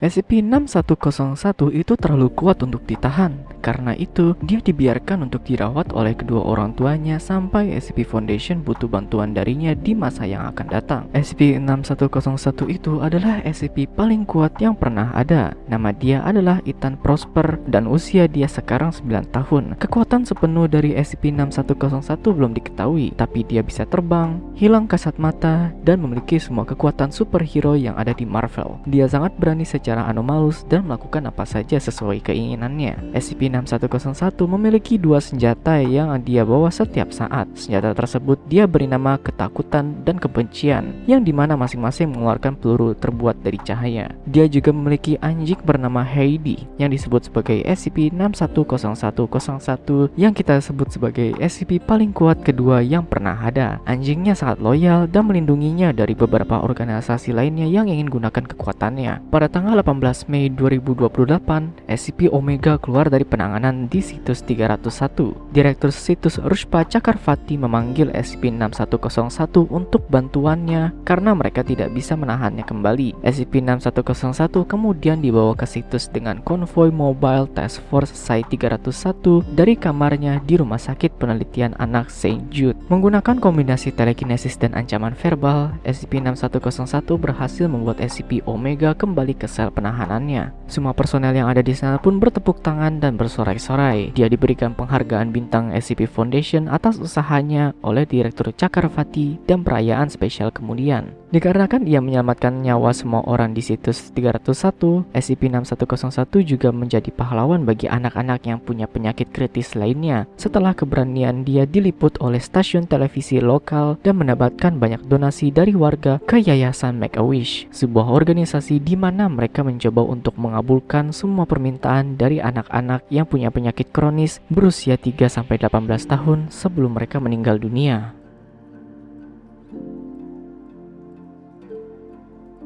SCP-6101 itu terlalu kuat untuk ditahan. Karena itu, dia dibiarkan untuk dirawat oleh kedua orang tuanya sampai SCP Foundation butuh bantuan darinya di masa yang akan datang. SCP-6101 itu adalah SCP paling kuat yang pernah ada. Nama dia adalah Ethan Prosper dan usia dia sekarang 9 tahun. Kekuatan sepenuh dari SCP-6101 belum diketahui, tapi dia bisa terbang, hilang kasat mata, dan memiliki semua kekuatan superhero yang ada di Marvel. Dia sangat berani secara anomalus dan melakukan apa saja sesuai keinginannya. SCP-6101 memiliki dua senjata yang dia bawa setiap saat. Senjata tersebut dia beri nama ketakutan dan kebencian, yang di mana masing-masing mengeluarkan peluru terbuat dari cahaya. Dia juga memiliki anjing bernama Heidi, yang disebut sebagai SCP-610101 yang kita sebut sebagai SCP paling kuat kedua yang pernah ada. Anjingnya sangat loyal dan melindunginya dari beberapa organisasi lainnya yang ingin gunakan kekuatannya. Pada tanggal 18 Mei 2028, SCP Omega keluar dari penanganan di situs 301. Direktur situs Rushpa Chakravarti memanggil SCP-6101 untuk bantuannya karena mereka tidak bisa menahannya kembali. SCP-6101 kemudian dibawa ke situs dengan konvoi Mobile Task Force Site-301 dari kamarnya di Rumah Sakit Penelitian Anak St. Jude. Menggunakan kombinasi telekinesis dan ancaman verbal, SCP-6101 berhasil membuat SCP Omega kembali ke sel penahanannya. Semua personel yang ada di sana pun bertepuk tangan dan bersorai-sorai. Dia diberikan penghargaan bintang SCP Foundation atas usahanya oleh Direktur Chakravarti dan perayaan spesial kemudian. Dikarenakan ia menyelamatkan nyawa semua orang di situs 301, SCP-6101 juga menjadi pahlawan bagi anak-anak yang punya penyakit kritis lainnya setelah keberanian dia diliput oleh stasiun televisi lokal dan mendapatkan banyak donasi dari warga ke Yayasan Make-A-Wish, sebuah organisasi di mana mereka mencoba untuk mengabulkan semua permintaan dari anak-anak yang punya penyakit kronis berusia 3-18 tahun sebelum mereka meninggal dunia.